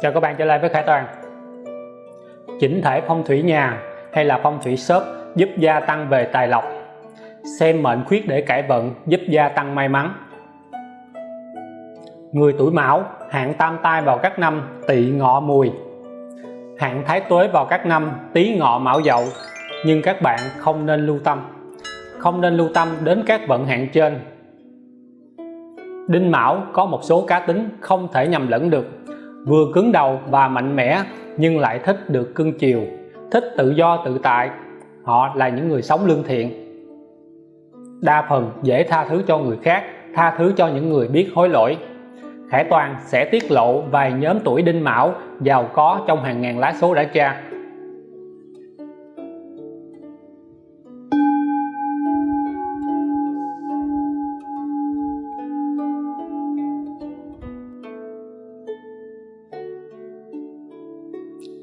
Chào các bạn, trở lại với Khải Toàn. Chỉnh thể phong thủy nhà hay là phong thủy shop giúp gia tăng về tài lộc? Xem mệnh khuyết để cải vận giúp gia tăng may mắn. Người tuổi mão hạn tam tai vào các năm, tỵ ngọ mùi. Hạn thái tuế vào các năm, tý ngọ mão dậu. Nhưng các bạn không nên lưu tâm. Không nên lưu tâm đến các vận hạn trên. Đinh Mão có một số cá tính không thể nhầm lẫn được vừa cứng đầu và mạnh mẽ, nhưng lại thích được cưng chiều, thích tự do tự tại. Họ là những người sống lương thiện. Đa phần dễ tha thứ cho người khác, tha thứ cho những người biết hối lỗi. Khải Toàn sẽ tiết lộ vài nhóm tuổi đinh mão giàu có trong hàng ngàn lá số đã tra.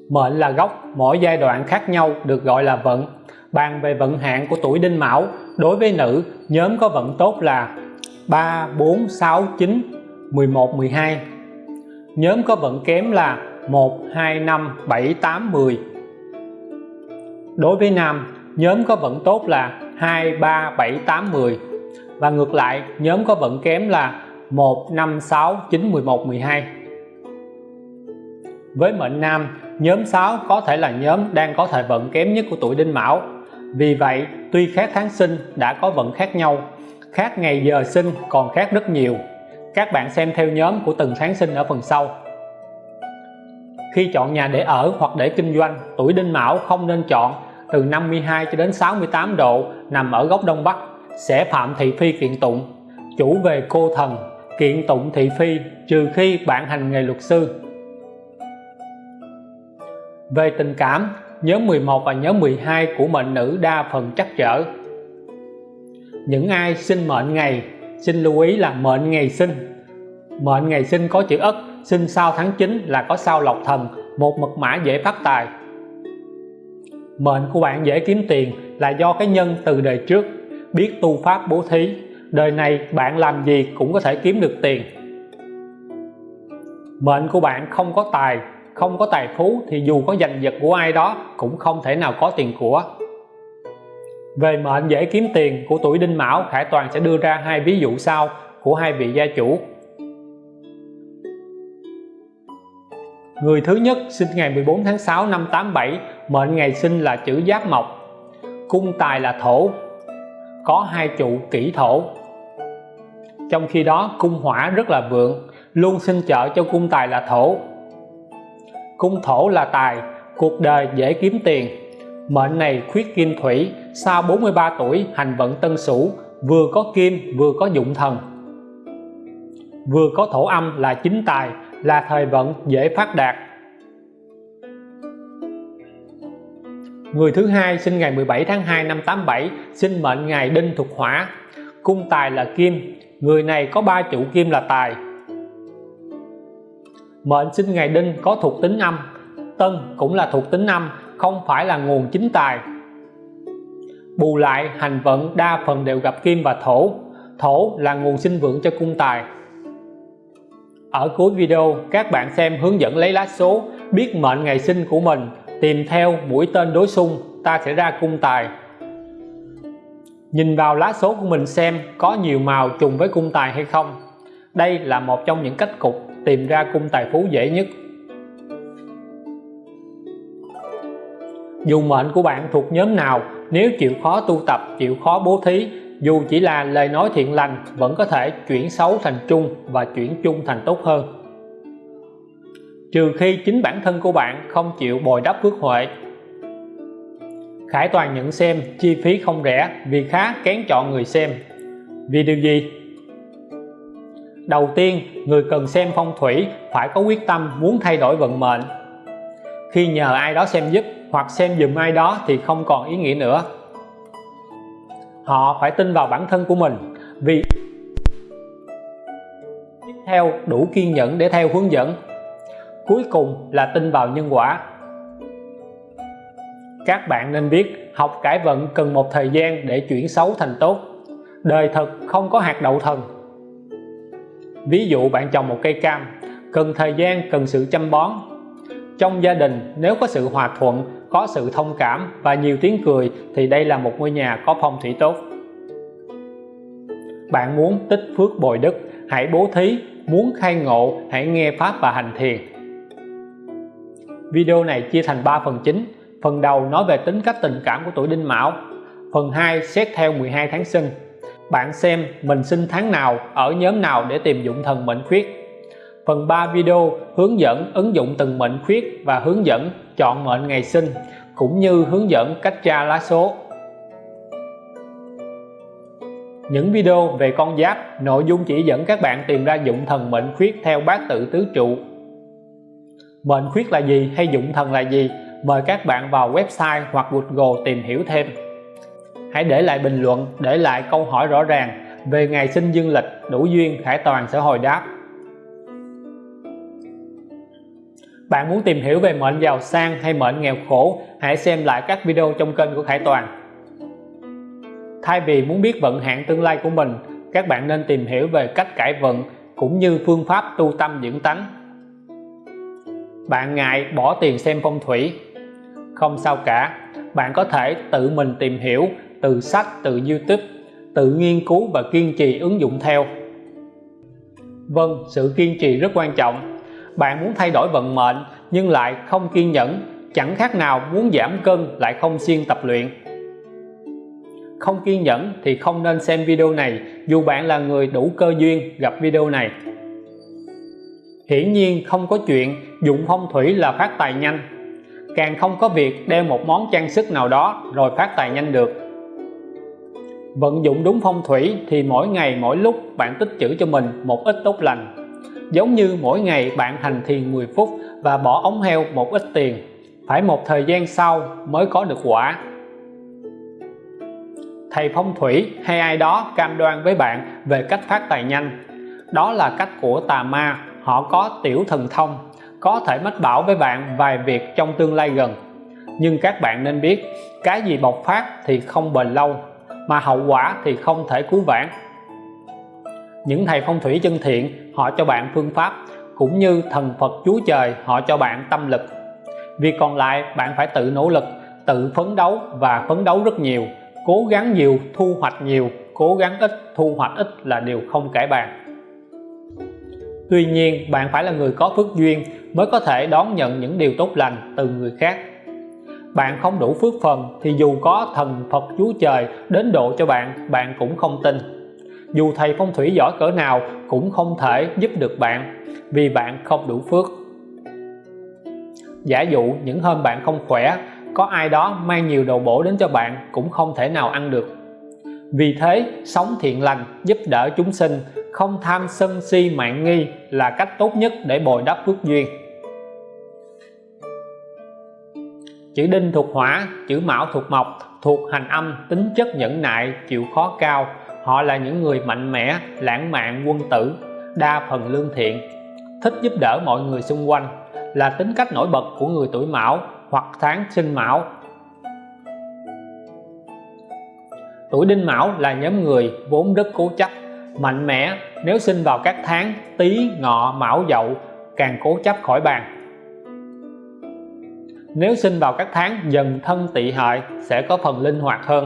Mệnh là gốc, mỗi giai đoạn khác nhau được gọi là vận. Bàn về vận hạn của tuổi đinh mão, đối với nữ, nhóm có vận tốt là 3 4 6 9 11 12 nhóm có vận kém là 1 2 5 7 8 10 đối với nam, nhóm có vận tốt là 2 3 7 8 10 và ngược lại, nhóm có vận kém là 1 5 6 9 11 12 với mệnh nam nhóm 6 có thể là nhóm đang có thời vận kém nhất của tuổi đinh mão. Vì vậy, tuy khác tháng sinh đã có vận khác nhau, khác ngày giờ sinh còn khác rất nhiều. Các bạn xem theo nhóm của từng tháng sinh ở phần sau. Khi chọn nhà để ở hoặc để kinh doanh, tuổi đinh mão không nên chọn từ 52 cho đến 68 độ nằm ở góc đông bắc, sẽ phạm thị phi kiện tụng. Chủ về cô thần, kiện tụng thị phi, trừ khi bạn hành nghề luật sư về tình cảm, nhóm 11 và nhóm 12 của mệnh nữ đa phần chắc trở. Những ai sinh mệnh ngày, xin lưu ý là mệnh ngày sinh. Mệnh ngày sinh có chữ ất, sinh sau tháng 9 là có sao lộc thần, một mật mã dễ phát tài. Mệnh của bạn dễ kiếm tiền là do cái nhân từ đời trước, biết tu pháp bố thí, đời này bạn làm gì cũng có thể kiếm được tiền. Mệnh của bạn không có tài không có tài phú thì dù có giành giật của ai đó cũng không thể nào có tiền của. Về mệnh dễ kiếm tiền của tuổi đinh mão, Khải Toàn sẽ đưa ra hai ví dụ sau của hai vị gia chủ. Người thứ nhất sinh ngày 14 tháng 6 năm 87 mệnh ngày sinh là chữ giáp mộc. Cung tài là thổ, có hai trụ kỷ thổ. Trong khi đó, cung hỏa rất là vượng, luôn sinh trợ cho cung tài là thổ cung thổ là tài, cuộc đời dễ kiếm tiền. Mệnh này khuyết kim thủy sau 43 tuổi, hành vận tân sửu, vừa có kim, vừa có dụng thần. Vừa có thổ âm là chính tài, là thời vận dễ phát đạt. Người thứ hai sinh ngày 17 tháng 2 năm 87 sinh mệnh ngày đinh thuộc hỏa. Cung tài là kim, người này có ba chủ kim là tài mệnh sinh ngày đinh có thuộc tính âm. Tân cũng là thuộc tính âm, không phải là nguồn chính tài. Bù lại, hành vận đa phần đều gặp kim và thổ. Thổ là nguồn sinh vượng cho cung tài. Ở cuối video, các bạn xem hướng dẫn lấy lá số, biết mệnh ngày sinh của mình, tìm theo mũi tên đối xung, ta sẽ ra cung tài. Nhìn vào lá số của mình xem có nhiều màu trùng với cung tài hay không. Đây là một trong những cách cục tìm ra cung tài phú dễ nhất. Dù mệnh của bạn thuộc nhóm nào, nếu chịu khó tu tập, chịu khó bố thí, dù chỉ là lời nói thiện lành, vẫn có thể chuyển xấu thành trung và chuyển chung thành tốt hơn. Trừ khi chính bản thân của bạn không chịu bồi đắp phước huệ. Khải Toàn nhận xem, chi phí không rẻ, vì khá kén chọn người xem. Vì điều gì? Đầu tiên, người cần xem phong thủy, phải có quyết tâm muốn thay đổi vận mệnh. Khi nhờ ai đó xem giúp hoặc xem dùm ai đó thì không còn ý nghĩa nữa. Họ phải tin vào bản thân của mình vì tiếp theo đủ kiên nhẫn để theo hướng dẫn. Cuối cùng là tin vào nhân quả. Các bạn nên biết học cải vận cần một thời gian để chuyển xấu thành tốt. Đời thật không có hạt đậu thần ví dụ bạn trồng một cây cam, cần thời gian, cần sự chăm bón. Trong gia đình, nếu có sự hòa thuận, có sự thông cảm và nhiều tiếng cười, thì đây là một ngôi nhà có phong thủy tốt. Bạn muốn tích phước bồi đức, hãy bố thí, muốn khai ngộ, hãy nghe pháp và hành thiền. Video này chia thành 3 phần chính. Phần đầu nói về tính cách tình cảm của tuổi đinh mão. Phần 2 xét theo 12 tháng sinh bạn xem mình sinh tháng nào, ở nhóm nào để tìm dụng thần mệnh khuyết. Phần 3 video hướng dẫn ứng dụng từng mệnh khuyết và hướng dẫn chọn mệnh ngày sinh, cũng như hướng dẫn cách tra lá số. Những video về con giáp, nội dung chỉ dẫn các bạn tìm ra dụng thần mệnh khuyết theo bát tự tứ trụ. Mệnh khuyết là gì hay dụng thần là gì, mời các bạn vào website hoặc Google tìm hiểu thêm hãy để lại bình luận, để lại câu hỏi rõ ràng. Về ngày sinh dương lịch, đủ duyên, Khải Toàn sẽ hồi đáp. Bạn muốn tìm hiểu về mệnh giàu sang hay mệnh nghèo khổ, hãy xem lại các video trong kênh của Khải Toàn. Thay vì muốn biết vận hạn tương lai của mình, các bạn nên tìm hiểu về cách cải vận cũng như phương pháp tu tâm dưỡng tánh. Bạn ngại bỏ tiền xem phong thủy? Không sao cả, bạn có thể tự mình tìm hiểu từ sách, từ YouTube tự nghiên cứu và kiên trì ứng dụng theo. Vâng sự kiên trì rất quan trọng. Bạn muốn thay đổi vận mệnh nhưng lại không kiên nhẫn, chẳng khác nào muốn giảm cân lại không siêng tập luyện. Không kiên nhẫn thì không nên xem video này, dù bạn là người đủ cơ duyên gặp video này. Hiển nhiên không có chuyện dụng phong thủy là phát tài nhanh. Càng không có việc đeo một món trang sức nào đó rồi phát tài nhanh được vận dụng đúng phong thủy thì mỗi ngày mỗi lúc bạn tích trữ cho mình một ít tốt lành. Giống như mỗi ngày bạn hành thiền 10 phút và bỏ ống heo một ít tiền, phải một thời gian sau mới có được quả. Thầy phong thủy hay ai đó cam đoan với bạn về cách phát tài nhanh. Đó là cách của tà ma, họ có tiểu thần thông, có thể mách bảo với bạn vài việc trong tương lai gần. Nhưng các bạn nên biết, cái gì bộc phát thì không bền lâu mà hậu quả thì không thể cứu vãn. Những thầy phong thủy chân thiện, họ cho bạn phương pháp, cũng như thần Phật Chúa Trời, họ cho bạn tâm lực. Việc còn lại, bạn phải tự nỗ lực, tự phấn đấu và phấn đấu rất nhiều. Cố gắng nhiều, thu hoạch nhiều, cố gắng ít, thu hoạch ít là điều không cải bàn. Tuy nhiên, bạn phải là người có phước duyên mới có thể đón nhận những điều tốt lành từ người khác bạn không đủ phước phần thì dù có thần Phật Chúa Trời đến độ cho bạn bạn cũng không tin. Dù thầy phong thủy giỏi cỡ nào cũng không thể giúp được bạn, vì bạn không đủ phước. Giả dụ những hôm bạn không khỏe, có ai đó mang nhiều đồ bổ đến cho bạn cũng không thể nào ăn được. Vì thế, sống thiện lành giúp đỡ chúng sinh, không tham sân si mạng nghi là cách tốt nhất để bồi đắp phước duyên. Chữ đinh thuộc hỏa, chữ mão thuộc mộc, thuộc hành âm, tính chất nhẫn nại, chịu khó cao. Họ là những người mạnh mẽ, lãng mạn quân tử, đa phần lương thiện. Thích giúp đỡ mọi người xung quanh là tính cách nổi bật của người tuổi mão hoặc tháng sinh mão. Tuổi đinh mão là nhóm người vốn rất cố chấp, mạnh mẽ. Nếu sinh vào các tháng, tý, ngọ, mão, dậu, càng cố chấp khỏi bàn nếu sinh vào các tháng dần thân tỵ hợi sẽ có phần linh hoạt hơn.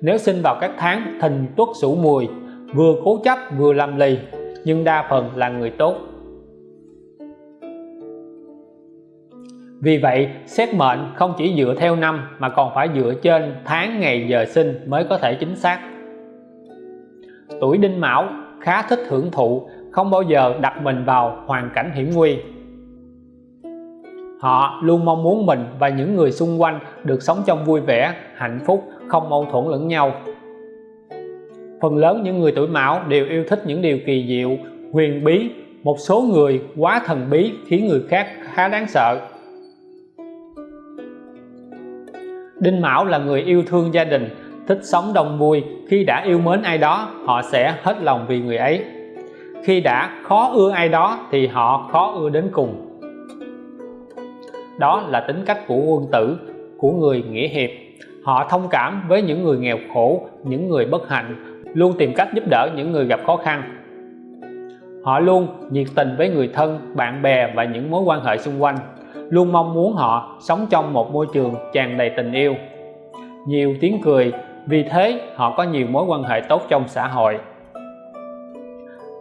Nếu sinh vào các tháng thìn tuất sửu mùi, vừa cố chấp vừa làm lì, nhưng đa phần là người tốt. Vì vậy, xét mệnh không chỉ dựa theo năm mà còn phải dựa trên tháng ngày giờ sinh mới có thể chính xác. Tuổi đinh mão khá thích hưởng thụ, không bao giờ đặt mình vào hoàn cảnh hiểm nguy họ luôn mong muốn mình và những người xung quanh được sống trong vui vẻ, hạnh phúc, không mâu thuẫn lẫn nhau. Phần lớn những người tuổi mão đều yêu thích những điều kỳ diệu, huyền bí. Một số người quá thần bí khiến người khác khá đáng sợ. Đinh Mão là người yêu thương gia đình, thích sống đông vui. Khi đã yêu mến ai đó, họ sẽ hết lòng vì người ấy. Khi đã khó ưa ai đó thì họ khó ưa đến cùng đó là tính cách của quân tử, của người nghĩa hiệp. Họ thông cảm với những người nghèo khổ, những người bất hạnh, luôn tìm cách giúp đỡ những người gặp khó khăn. Họ luôn nhiệt tình với người thân, bạn bè và những mối quan hệ xung quanh, luôn mong muốn họ sống trong một môi trường tràn đầy tình yêu. Nhiều tiếng cười, vì thế họ có nhiều mối quan hệ tốt trong xã hội.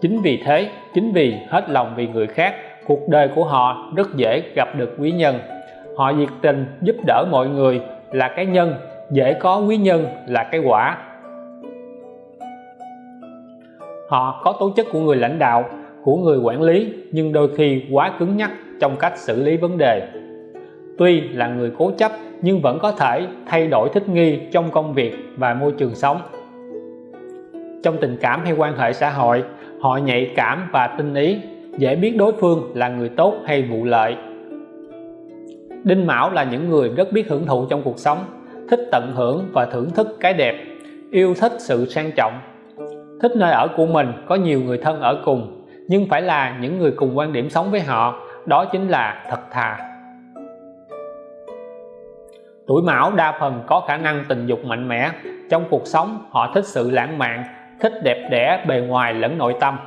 Chính vì thế, chính vì hết lòng vì người khác cuộc đời của họ rất dễ gặp được quý nhân. Họ nhiệt tình giúp đỡ mọi người là cái nhân, dễ có quý nhân là cái quả. Họ có tố chất của người lãnh đạo, của người quản lý, nhưng đôi khi quá cứng nhắc trong cách xử lý vấn đề. Tuy là người cố chấp, nhưng vẫn có thể thay đổi thích nghi trong công việc và môi trường sống. Trong tình cảm hay quan hệ xã hội, họ nhạy cảm và tinh ý dễ biết đối phương là người tốt hay vụ lợi. Đinh Mão là những người rất biết hưởng thụ trong cuộc sống, thích tận hưởng và thưởng thức cái đẹp, yêu thích sự sang trọng. Thích nơi ở của mình, có nhiều người thân ở cùng, nhưng phải là những người cùng quan điểm sống với họ, đó chính là thật thà. Tuổi mão đa phần có khả năng tình dục mạnh mẽ, trong cuộc sống họ thích sự lãng mạn, thích đẹp đẽ bề ngoài lẫn nội tâm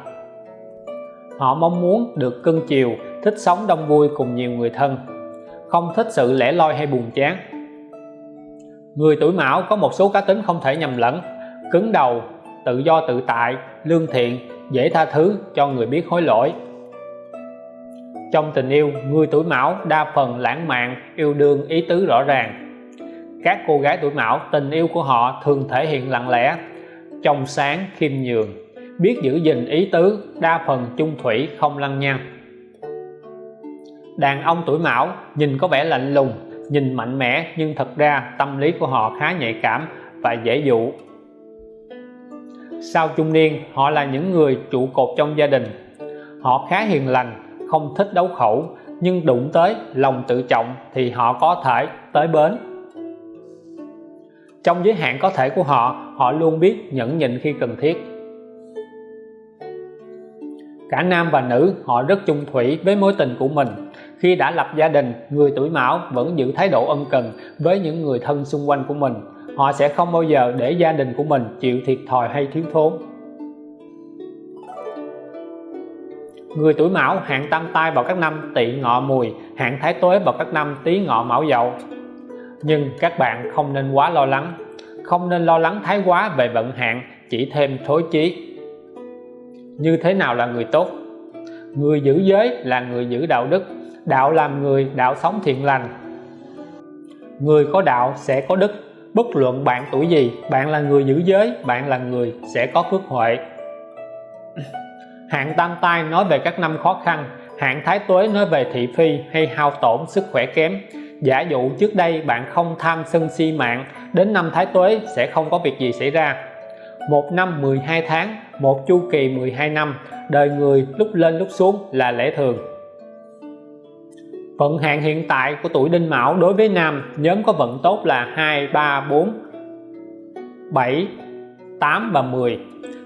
họ mong muốn được cưng chiều, thích sống đông vui cùng nhiều người thân. Không thích sự lẻ loi hay buồn chán. Người tuổi mão có một số cá tính không thể nhầm lẫn. Cứng đầu, tự do tự tại, lương thiện, dễ tha thứ cho người biết hối lỗi. Trong tình yêu, người tuổi mão đa phần lãng mạn, yêu đương, ý tứ rõ ràng. Các cô gái tuổi mão, tình yêu của họ thường thể hiện lặng lẽ, trong sáng, khiêm nhường biết giữ gìn ý tứ đa phần chung thủy không lăng nhăng. Đàn ông tuổi mão nhìn có vẻ lạnh lùng, nhìn mạnh mẽ nhưng thật ra tâm lý của họ khá nhạy cảm và dễ dụ. Sau trung niên, họ là những người trụ cột trong gia đình. Họ khá hiền lành, không thích đấu khẩu, nhưng đụng tới lòng tự trọng thì họ có thể tới bến. Trong giới hạn có thể của họ họ luôn biết nhẫn nhịn khi cần thiết cả nam và nữ, họ rất chung thủy với mối tình của mình. Khi đã lập gia đình, người tuổi mão vẫn giữ thái độ ân cần với những người thân xung quanh của mình. Họ sẽ không bao giờ để gia đình của mình chịu thiệt thòi hay thiếu thốn. Người tuổi mão hạn tam tai vào các năm tỵ ngọ mùi hạn thái tuế vào các năm tý ngọ mão dậu. Nhưng các bạn không nên quá lo lắng. Không nên lo lắng thái quá về vận hạn, chỉ thêm thối chí như thế nào là người tốt? Người giữ giới là người giữ đạo đức. Đạo làm người, đạo sống thiện lành. Người có đạo sẽ có đức. Bất luận bạn tuổi gì, bạn là người giữ giới, bạn là người sẽ có phước huệ. Hạn tam tai nói về các năm khó khăn hạn thái tuế nói về thị phi hay hao tổn sức khỏe kém. Giả dụ trước đây bạn không tham sân si mạng, đến năm thái tuế sẽ không có việc gì xảy ra một năm 12 tháng, một chu kỳ 12 năm, đời người lúc lên lúc xuống là lẽ thường. Vận hạn hiện tại của tuổi đinh mão đối với nam nhóm có vận tốt là 2 3 4 7 8 và 10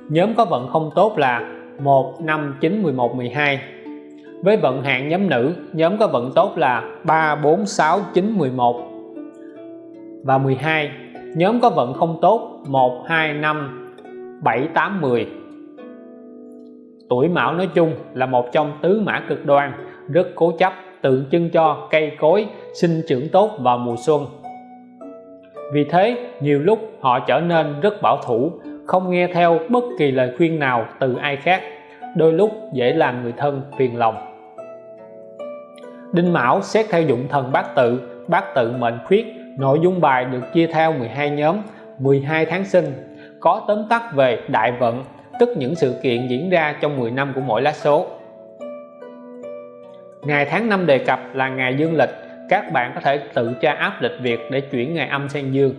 nhóm có vận không tốt là 1 5 9 11 12 với vận hạn nhóm nữ, nhóm có vận tốt là 3 4 6 9 11 và 12 nhóm có vận không tốt 1 2 5 7 8 10 tuổi mão nói chung là một trong tứ mã cực đoan, rất cố chấp, tượng trưng cho cây cối, sinh trưởng tốt vào mùa xuân. Vì thế, nhiều lúc họ trở nên rất bảo thủ, không nghe theo bất kỳ lời khuyên nào từ ai khác, đôi lúc dễ làm người thân phiền lòng. Đinh Mão xét theo dụng thần bát tự bát tự mệnh khuyết, nội dung bài được chia theo 12 nhóm 12 tháng sinh có tóm tắt về đại vận, tức những sự kiện diễn ra trong 10 năm của mỗi lá số. Ngày tháng năm đề cập là ngày dương lịch, các bạn có thể tự tra áp lịch Việt để chuyển ngày âm sang dương.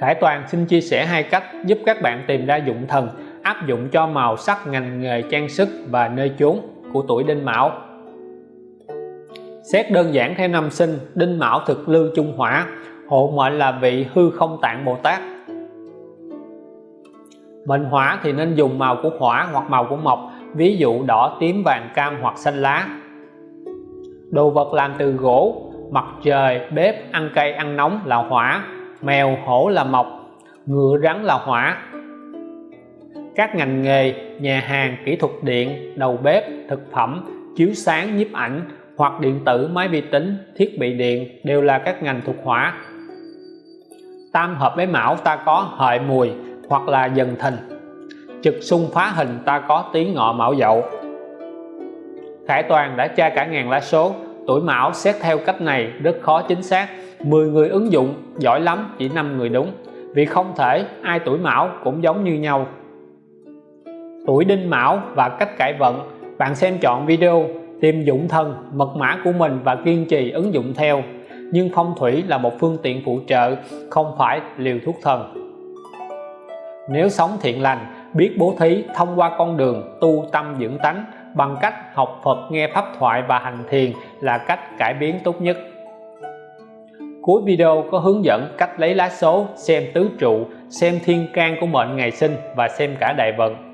Khải Toàn xin chia sẻ hai cách giúp các bạn tìm ra dụng thần, áp dụng cho màu sắc ngành nghề trang sức và nơi chốn của tuổi Đinh Mão. Xét đơn giản theo năm sinh, Đinh Mão thực lưu trung hỏa hộ mệnh là vị hư không tạng Bồ Tát. Mệnh hỏa thì nên dùng màu của hỏa hoặc màu của mộc, ví dụ đỏ, tím, vàng, cam hoặc xanh lá. Đồ vật làm từ gỗ, mặt trời, bếp, ăn cây ăn nóng là hỏa, mèo, hổ là mộc, ngựa rắn là hỏa. Các ngành nghề, nhà hàng, kỹ thuật điện, đầu bếp, thực phẩm, chiếu sáng, nhiếp ảnh hoặc điện tử, máy vi tính, thiết bị điện đều là các ngành thuộc hỏa tam hợp với mão ta có hợi mùi hoặc là dần thìn. Trực xung phá hình ta có tí ngọ mão dậu. Khải Toàn đã tra cả ngàn lá số, tuổi mão xét theo cách này rất khó chính xác. 10 người ứng dụng, giỏi lắm, chỉ 5 người đúng. Vì không thể, ai tuổi mão cũng giống như nhau. Tuổi đinh mão và cách cải vận, bạn xem chọn video tìm dụng thần, mật mã của mình và kiên trì ứng dụng theo nhưng phong thủy là một phương tiện phụ trợ, không phải liều thuốc thần. Nếu sống thiện lành, biết bố thí, thông qua con đường tu tâm dưỡng tánh bằng cách học Phật, nghe pháp thoại và hành thiền là cách cải biến tốt nhất. Cuối video có hướng dẫn cách lấy lá số, xem tứ trụ, xem thiên can của mệnh ngày sinh và xem cả đại vận.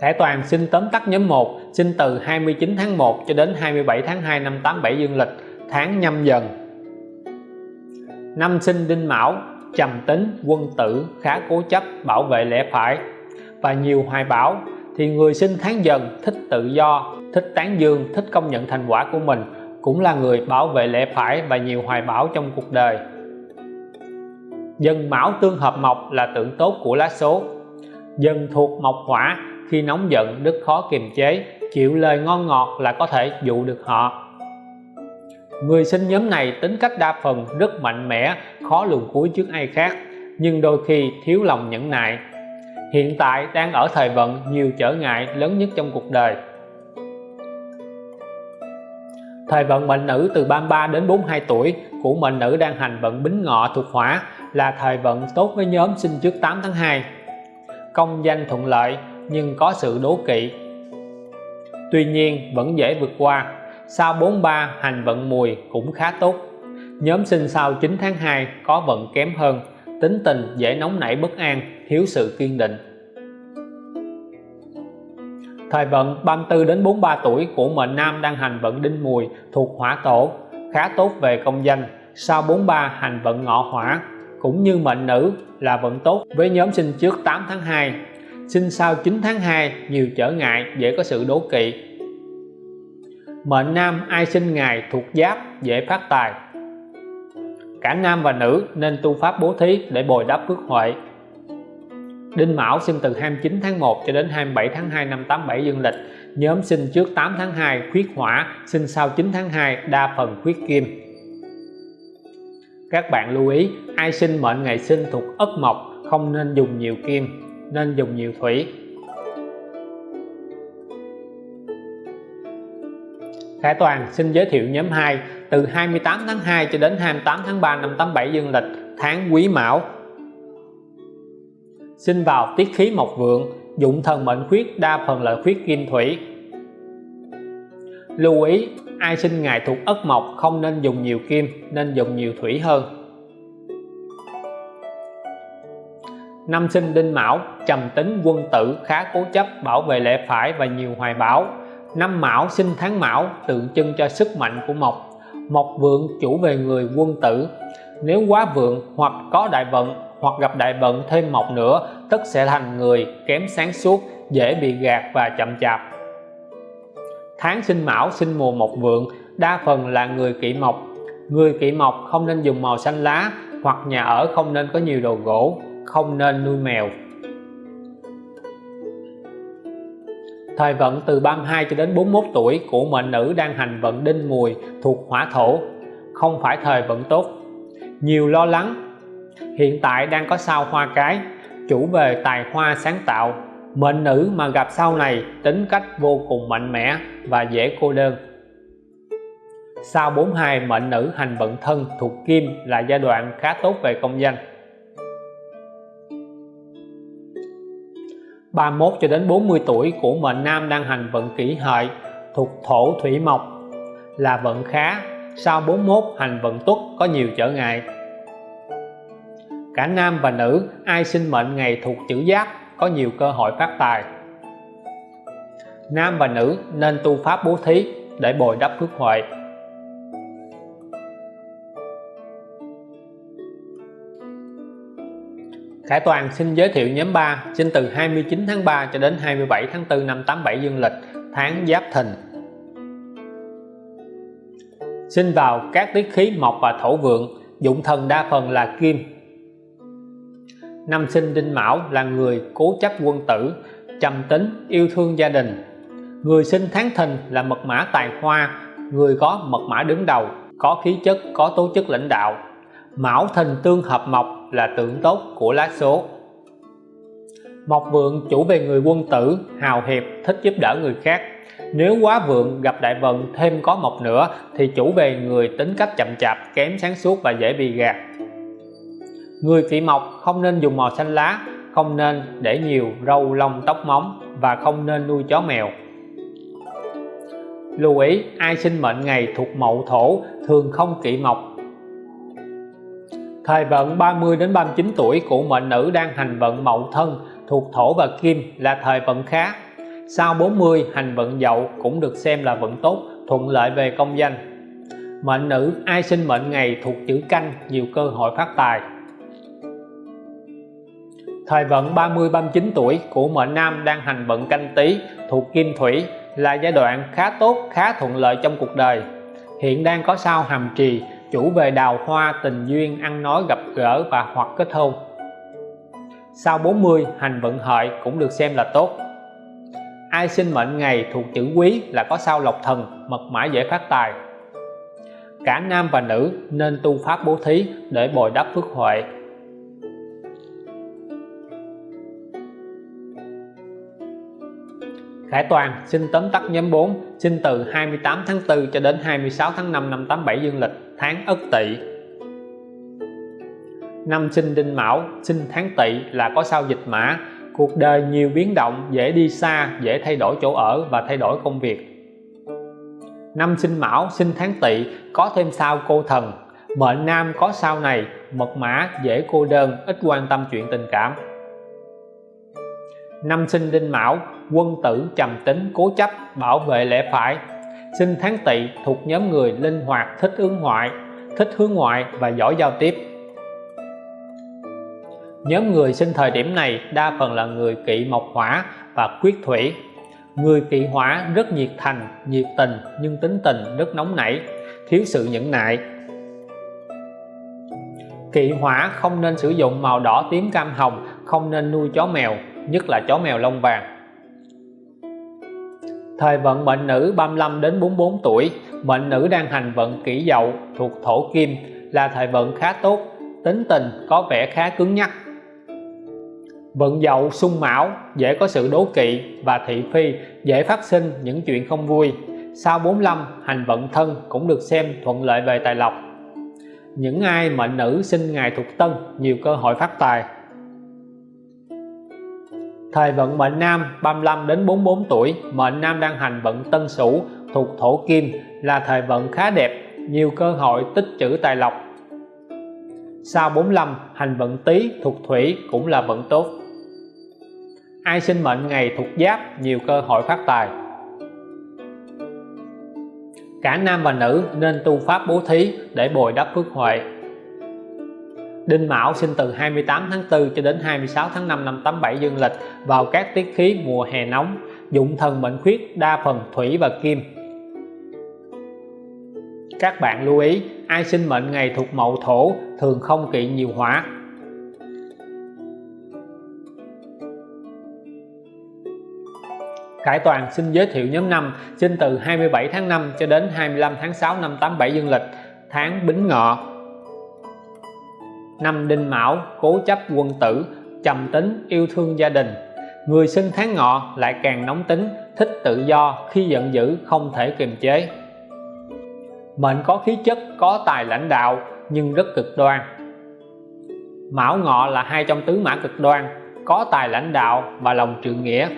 Thẻ Toàn xin tóm tắt nhóm 1 sinh từ 29 tháng 1 cho đến 27 tháng 2 năm 87 dương lịch, tháng nhâm dần. Năm sinh đinh mão, trầm tính, quân tử, khá cố chấp, bảo vệ lẽ phải. Và nhiều hoài bão, thì người sinh tháng dần, thích tự do, thích tán dương, thích công nhận thành quả của mình, cũng là người bảo vệ lẽ phải và nhiều hoài bão trong cuộc đời. Dần mão tương hợp mộc là tượng tốt của lá số. Dần thuộc mộc hỏa khi nóng giận rất khó kiềm chế, chịu lời ngon ngọt là có thể dụ được họ. Người sinh nhóm này tính cách đa phần rất mạnh mẽ, khó luồn cuối trước ai khác, nhưng đôi khi thiếu lòng nhẫn nại. Hiện tại đang ở thời vận, nhiều trở ngại lớn nhất trong cuộc đời. Thời vận mệnh nữ từ 33 đến 42 tuổi của mệnh nữ đang hành vận bính ngọ thuộc hỏa là thời vận tốt với nhóm sinh trước 8 tháng 2 công danh thuận lợi nhưng có sự đố kỵ. Tuy nhiên, vẫn dễ vượt qua. Sao 43 hành vận mùi cũng khá tốt. Nhóm sinh sau 9 tháng 2 có vận kém hơn. Tính tình dễ nóng nảy bất an, thiếu sự kiên định. Thời vận 34 đến 43 tuổi của mệnh nam đang hành vận đinh mùi thuộc hỏa tổ, khá tốt về công danh. Sao 43 hành vận ngọ hỏa, cũng như mệnh nữ là vận tốt. Với nhóm sinh trước 8 tháng 2 sinh sau 9 tháng 2 nhiều trở ngại dễ có sự đố kỵ. Mệnh nam ai sinh ngày thuộc giáp dễ phát tài. Cả nam và nữ nên tu pháp bố thí để bồi đắp phước huệ. Đinh Mão sinh từ 29 tháng 1 cho đến 27 tháng 2 năm 87 dương lịch. Nhóm sinh trước 8 tháng 2 khuyết hỏa sinh sau 9 tháng 2 đa phần khuyết kim. Các bạn lưu ý, ai sinh mệnh ngày sinh thuộc ất mộc, không nên dùng nhiều kim nên dùng nhiều thủy. Khải Toàn xin giới thiệu nhóm 2 từ 28 tháng 2 cho đến 28 tháng 3 năm 87 dương lịch, tháng Quý Mão. Sinh vào tiết khí mộc vượng, dụng thần mệnh khuyết, đa phần là khuyết kim thủy. Lưu ý, ai sinh ngày thuộc ất mộc không nên dùng nhiều kim, nên dùng nhiều thủy hơn. Năm sinh đinh mão, trầm tính, quân tử, khá cố chấp, bảo vệ lẽ phải và nhiều hoài bão. Năm mão sinh tháng mão, tượng trưng cho sức mạnh của mộc. Mộc vượng chủ về người quân tử. Nếu quá vượng hoặc có đại vận hoặc gặp đại vận thêm mộc nữa, tất sẽ thành người kém sáng suốt, dễ bị gạt và chậm chạp. Tháng sinh mão sinh mùa mộc vượng, đa phần là người kỵ mộc. Người kỵ mộc không nên dùng màu xanh lá hoặc nhà ở không nên có nhiều đồ gỗ không nên nuôi mèo. Thời vận từ 32 cho đến 41 tuổi của mệnh nữ đang hành vận đinh mùi thuộc hỏa thổ, không phải thời vận tốt. Nhiều lo lắng, hiện tại đang có sao hoa cái, chủ về tài hoa sáng tạo. Mệnh nữ mà gặp sau này tính cách vô cùng mạnh mẽ và dễ cô đơn. Sau 42 mệnh nữ hành vận thân thuộc kim là giai đoạn khá tốt về công danh. 31 cho đến 40 tuổi của mệnh nam đang hành vận kỷ hợi thuộc thổ thủy mộc là vận khá. Sau 41 hành vận tuất có nhiều trở ngại. Cả nam và nữ, ai sinh mệnh ngày thuộc chữ giáp có nhiều cơ hội phát tài. Nam và nữ nên tu pháp bố thí để bồi đắp phước huệ. Khải Toàn xin giới thiệu nhóm 3 sinh từ 29 tháng 3 cho đến 27 tháng 4 năm 87 dương lịch, tháng Giáp Thìn. Sinh vào các tiết khí mộc và thổ vượng, dụng thần đa phần là kim. Năm sinh đinh mão là người cố chấp quân tử, trầm tính, yêu thương gia đình. Người sinh tháng thìn là mật mã tài hoa, người có mật mã đứng đầu, có khí chất, có tố chất lãnh đạo. Mão thìn tương hợp mộc là tượng tốt của lá số. Mộc vượng chủ về người quân tử, hào hiệp, thích giúp đỡ người khác. Nếu quá vượng gặp đại vận thêm có mộc nữa, thì chủ về người tính cách chậm chạp, kém sáng suốt và dễ bị gạt. Người kỵ mộc không nên dùng màu xanh lá, không nên để nhiều râu lông tóc móng và không nên nuôi chó mèo. Lưu ý, ai sinh mệnh ngày thuộc mậu thổ thường không kỵ mộc thời vận 30 đến 39 tuổi của mệnh nữ đang hành vận mậu thân thuộc thổ và kim là thời vận khá. Sau 40 hành vận dậu cũng được xem là vận tốt, thuận lợi về công danh. Mệnh nữ ai sinh mệnh ngày thuộc chữ canh, nhiều cơ hội phát tài. Thời vận 30-39 tuổi của mệnh nam đang hành vận canh tý thuộc kim thủy là giai đoạn khá tốt, khá thuận lợi trong cuộc đời. Hiện đang có sao hàm trì chủ về đào hoa, tình duyên, ăn nói, gặp gỡ và hoặc kết hôn. Sau 40 hành vận hợi cũng được xem là tốt. Ai sinh mệnh ngày thuộc chữ quý là có sao lộc thần, mật mã dễ phát tài. Cả nam và nữ nên tu pháp bố thí để bồi đắp phước huệ. Khải Toàn xin tóm tắt nhóm 4 xin từ 28 tháng 4 cho đến 26 tháng 5 năm 87 dương lịch tháng Ất Tỵ. Năm sinh Đinh Mão sinh tháng Tỵ là có sao dịch mã. Cuộc đời nhiều biến động, dễ đi xa, dễ thay đổi chỗ ở và thay đổi công việc. Năm sinh Mão sinh tháng Tỵ có thêm sao cô thần. Mệnh nam có sao này, mật mã, dễ cô đơn, ít quan tâm chuyện tình cảm. Năm sinh Đinh Mão, quân tử trầm tính, cố chấp, bảo vệ lẽ phải sinh tháng Tỵ thuộc nhóm người linh hoạt, thích hướng ngoại, thích hướng ngoại và giỏi giao tiếp. Nhóm người sinh thời điểm này đa phần là người kỵ mộc hỏa và quyết thủy. Người kỵ hỏa rất nhiệt thành, nhiệt tình, nhưng tính tình rất nóng nảy, thiếu sự nhẫn nại. Kỵ hỏa không nên sử dụng màu đỏ tím cam hồng, không nên nuôi chó mèo, nhất là chó mèo lông vàng thời vận mệnh nữ 35 đến 44 tuổi. Mệnh nữ đang hành vận kỷ dậu thuộc thổ kim, là thời vận khá tốt, tính tình có vẻ khá cứng nhắc. Vận dậu xung mão, dễ có sự đố kỵ và thị phi, dễ phát sinh những chuyện không vui. Sau 45 hành vận thân cũng được xem thuận lợi về tài lộc. Những ai mệnh nữ sinh ngày thuộc tân, nhiều cơ hội phát tài thời vận mệnh nam 35 đến 44 tuổi, mệnh nam đang hành vận tân sửu, thuộc thổ kim, là thời vận khá đẹp, nhiều cơ hội tích trữ tài lộc. Sau 45 hành vận tý, thuộc thủy cũng là vận tốt. Ai sinh mệnh ngày thuộc giáp, nhiều cơ hội phát tài. Cả nam và nữ nên tu pháp bố thí để bồi đắp phước huệ. Đinh Mão sinh từ 28 tháng 4 cho đến 26 tháng 5 năm 87 dương lịch vào các tiết khí mùa hè nóng, dụng thần mệnh khuyết, đa phần thủy và kim. Các bạn lưu ý, ai sinh mệnh ngày thuộc mậu thổ thường không kỵ nhiều hỏa Khải Toàn xin giới thiệu nhóm năm sinh từ 27 tháng 5 cho đến 25 tháng 6 năm 87 dương lịch, tháng Bính Ngọ năm Đinh Mão cố chấp quân tử, trầm tính yêu thương gia đình. Người sinh tháng ngọ lại càng nóng tính, thích tự do, khi giận dữ không thể kiềm chế. Mệnh có khí chất, có tài lãnh đạo, nhưng rất cực đoan. Mão Ngọ là hai trong tứ mã cực đoan, có tài lãnh đạo và lòng trượng nghĩa.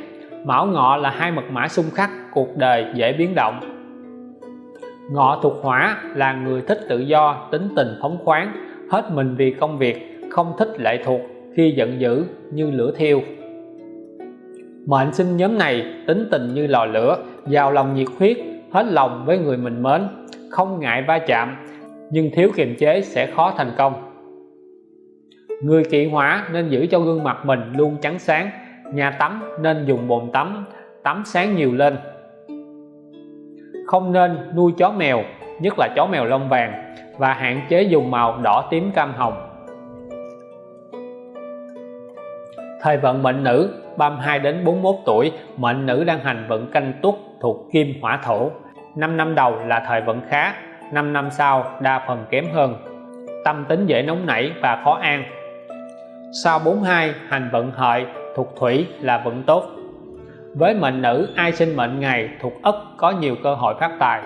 Mão Ngọ là hai mật mã xung khắc, cuộc đời dễ biến động. Ngọ thuộc hỏa là người thích tự do, tính tình phóng khoáng hết mình vì công việc, không thích lệ thuộc, khi giận dữ như lửa thiêu. Mệnh sinh nhóm này tính tình như lò lửa, giàu lòng nhiệt huyết, hết lòng với người mình mến, không ngại va chạm, nhưng thiếu kiềm chế sẽ khó thành công. Người kỵ hỏa nên giữ cho gương mặt mình luôn trắng sáng, nhà tắm nên dùng bồn tắm tắm sáng nhiều lên. Không nên nuôi chó mèo, nhất là chó mèo lông vàng và hạn chế dùng màu đỏ tím cam hồng. Thời vận mệnh nữ 32 đến 41 tuổi, mệnh nữ đang hành vận canh tuất thuộc kim hỏa thổ. 5 năm đầu là thời vận khá 5 năm sau đa phần kém hơn. Tâm tính dễ nóng nảy và khó an. Sau 42 hành vận hợi thuộc thủy là vận tốt. Với mệnh nữ, ai sinh mệnh ngày thuộc ất có nhiều cơ hội phát tài.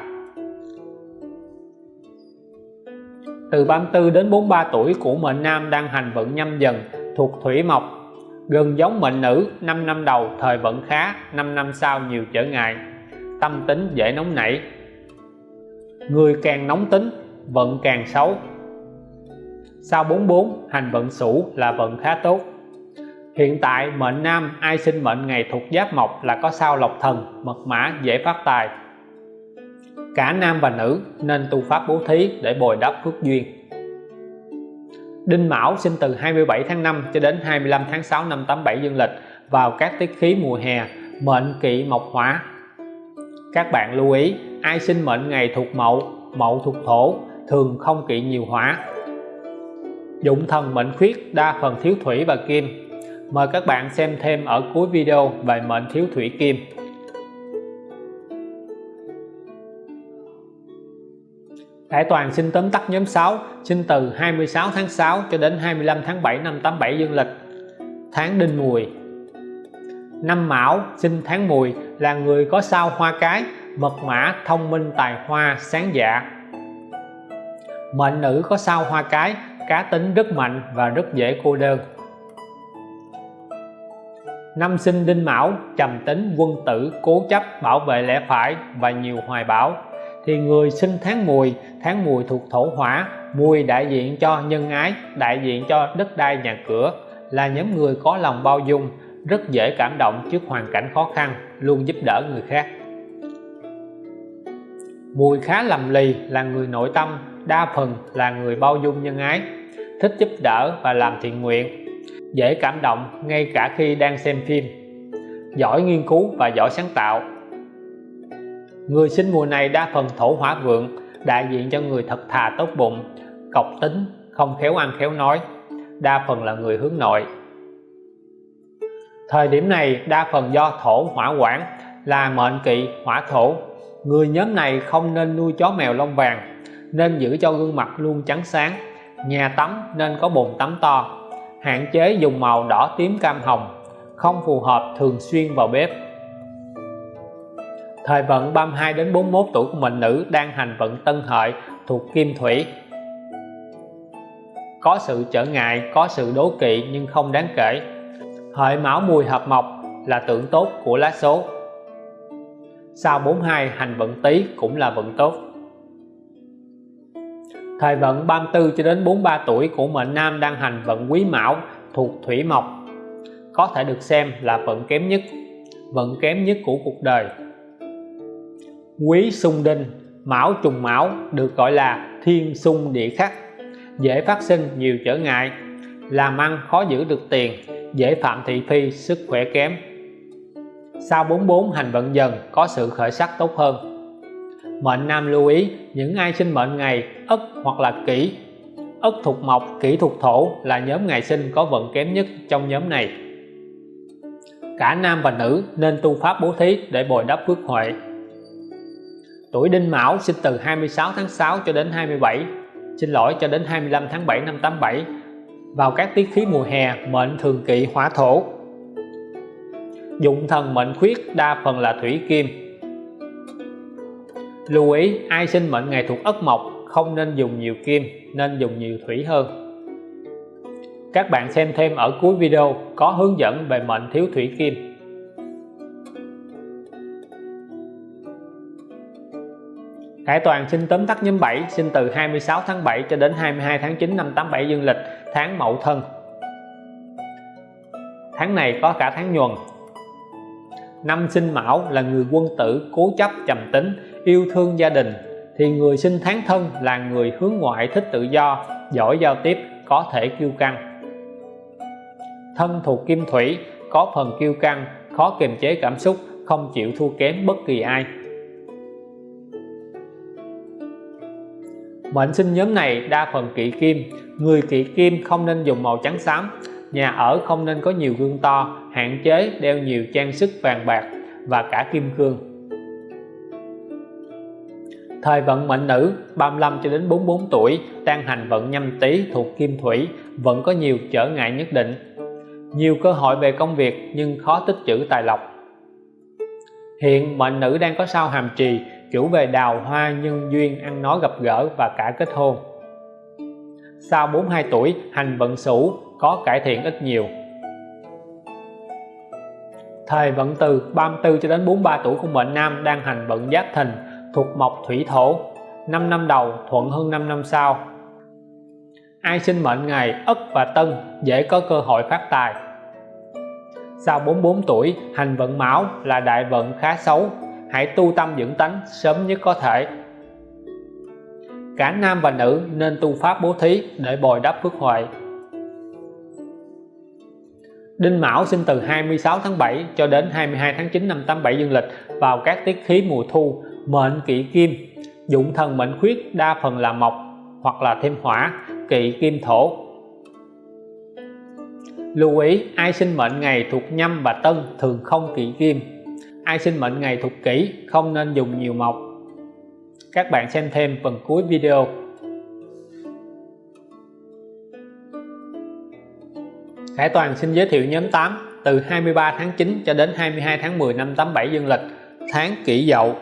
Từ 34 đến 43 tuổi của mệnh nam đang hành vận nhâm dần thuộc thủy mộc. Gần giống mệnh nữ 5 năm đầu thời vận khá 5 năm sau nhiều trở ngại. Tâm tính dễ nóng nảy. Người càng nóng tính, vận càng xấu. Sau 44 hành vận sửu là vận khá tốt. Hiện tại mệnh nam ai sinh mệnh ngày thuộc giáp mộc là có sao lộc thần, mật mã, dễ phát tài cả nam và nữ nên tu pháp bố thí để bồi đắp phước duyên. Đinh Mão sinh từ 27 tháng 5 cho đến 25 tháng 6 năm 87 dương lịch vào các tiết khí mùa hè, mệnh, kỵ, mộc hỏa các bạn lưu ý, ai sinh mệnh ngày thuộc mậu mậu thuộc thổ, thường không kỵ nhiều hỏa dụng thần mệnh khuyết đa phần thiếu thủy và kim. Mời các bạn xem thêm ở cuối video về mệnh thiếu thủy kim. Đại toàn sinh tóm tắt nhóm 6 sinh từ 26 tháng 6 cho đến 25 tháng 7 năm 87 dương lịch. Tháng đinh mùi. Năm mão, sinh tháng mùi, là người có sao hoa cái, mật mã, thông minh, tài hoa, sáng dạ. Mệnh nữ có sao hoa cái, cá tính rất mạnh và rất dễ cô đơn. Năm sinh đinh mão, trầm tính, quân tử, cố chấp, bảo vệ lẽ phải và nhiều hoài bão thì người sinh tháng mùi tháng mùi thuộc thổ hỏa, mùi đại diện cho nhân ái, đại diện cho đất đai nhà cửa, là nhóm người có lòng bao dung, rất dễ cảm động trước hoàn cảnh khó khăn, luôn giúp đỡ người khác. Mùi khá lầm lì là người nội tâm, đa phần là người bao dung nhân ái, thích giúp đỡ và làm thiện nguyện, dễ cảm động ngay cả khi đang xem phim. Giỏi nghiên cứu và giỏi sáng tạo người sinh mùa này đa phần thổ hỏa vượng, đại diện cho người thật thà tốt bụng cọc tính, không khéo ăn khéo nói, đa phần là người hướng nội. Thời điểm này, đa phần do thổ hỏa quản, là mệnh kỵ, hỏa thổ. Người nhóm này không nên nuôi chó mèo lông vàng, nên giữ cho gương mặt luôn trắng sáng. Nhà tắm nên có bồn tắm to, hạn chế dùng màu đỏ tím cam hồng, không phù hợp thường xuyên vào bếp thời vận 32 đến 41 tuổi của mệnh nữ đang hành vận tân hợi thuộc kim thủy. Có sự trở ngại, có sự đố kỵ nhưng không đáng kể. Hợi mão mùi hợp mộc là tượng tốt của lá số. Sau 42 hành vận tý cũng là vận tốt. Thời vận 34 cho đến 43 tuổi của mệnh nam đang hành vận quý mão thuộc thủy mộc. Có thể được xem là vận kém nhất, vận kém nhất của cuộc đời quý xung đinh, mão trùng mão được gọi là thiên xung địa khắc. Dễ phát sinh nhiều trở ngại. Làm ăn khó giữ được tiền, dễ phạm thị phi, sức khỏe kém. Sau 44 hành vận dần, có sự khởi sắc tốt hơn. Mệnh nam lưu ý, những ai sinh mệnh ngày ất hoặc là kỷ, ất thuộc mộc, kỷ thuộc thổ là nhóm ngày sinh có vận kém nhất trong nhóm này. Cả nam và nữ nên tu pháp bố thí để bồi đắp phước huệ tuổi đinh mão sinh từ 26 tháng 6 cho đến 27 xin lỗi, cho đến 25 tháng 7 năm 87 vào các tiết khí mùa hè, mệnh thường kỵ hỏa thổ. Dụng thần mệnh khuyết, đa phần là thủy kim. Lưu ý, ai sinh mệnh ngày thuộc ất mộc, không nên dùng nhiều kim, nên dùng nhiều thủy hơn. Các bạn xem thêm ở cuối video có hướng dẫn về mệnh thiếu thủy kim. Khải Toàn sinh tóm tắt nhóm 7 sinh từ 26 tháng 7 cho đến 22 tháng 9 năm 87 dương lịch, tháng Mậu Thân. Tháng này có cả tháng nhuần. Năm sinh Mão là người quân tử cố chấp trầm tính, yêu thương gia đình, thì người sinh tháng thân là người hướng ngoại thích tự do, giỏi giao tiếp, có thể kiêu căng. Thân thuộc kim thủy, có phần kiêu căng, khó kiềm chế cảm xúc, không chịu thua kém bất kỳ ai. Mệnh sinh nhóm này đa phần kỵ kim. Người kỵ kim không nên dùng màu trắng xám. Nhà ở không nên có nhiều gương to, hạn chế đeo nhiều trang sức vàng bạc và cả kim cương. Thời vận mệnh nữ 35 cho đến 44 tuổi đang hành vận nhâm tý thuộc kim thủy, vẫn có nhiều trở ngại nhất định. Nhiều cơ hội về công việc nhưng khó tích trữ tài lộc. Hiện mệnh nữ đang có sao hàm trì chủ về đào hoa nhân duyên, ăn nói gặp gỡ và cả kết hôn. Sau 42 tuổi, hành vận sửu có cải thiện ít nhiều. Thời vận từ 34 cho đến 43 tuổi của mệnh nam đang hành vận giáp thìn thuộc mộc thủy thổ 5 năm đầu, thuận hơn 5 năm sau. Ai sinh mệnh ngày ất và tân dễ có cơ hội phát tài. Sau 44 tuổi, hành vận mão là đại vận khá xấu hãy tu tâm dưỡng tánh sớm nhất có thể. Cả nam và nữ nên tu pháp bố thí để bồi đắp phước huệ. Đinh Mão sinh từ 26 tháng 7 cho đến 22 tháng 9 năm 87 dương lịch vào các tiết khí mùa thu, mệnh kỵ kim. Dụng thần mệnh khuyết, đa phần là mộc hoặc là thêm hỏa kỵ kim thổ. Lưu ý, ai sinh mệnh ngày thuộc nhâm và tân thường không kỵ kim ai sinh mệnh ngày thuộc kỷ, không nên dùng nhiều mộc. Các bạn xem thêm phần cuối video. Khải Toàn xin giới thiệu nhóm 8 từ 23 tháng 9 cho đến 22 tháng 10 năm 87 dương lịch, tháng kỷ dậu.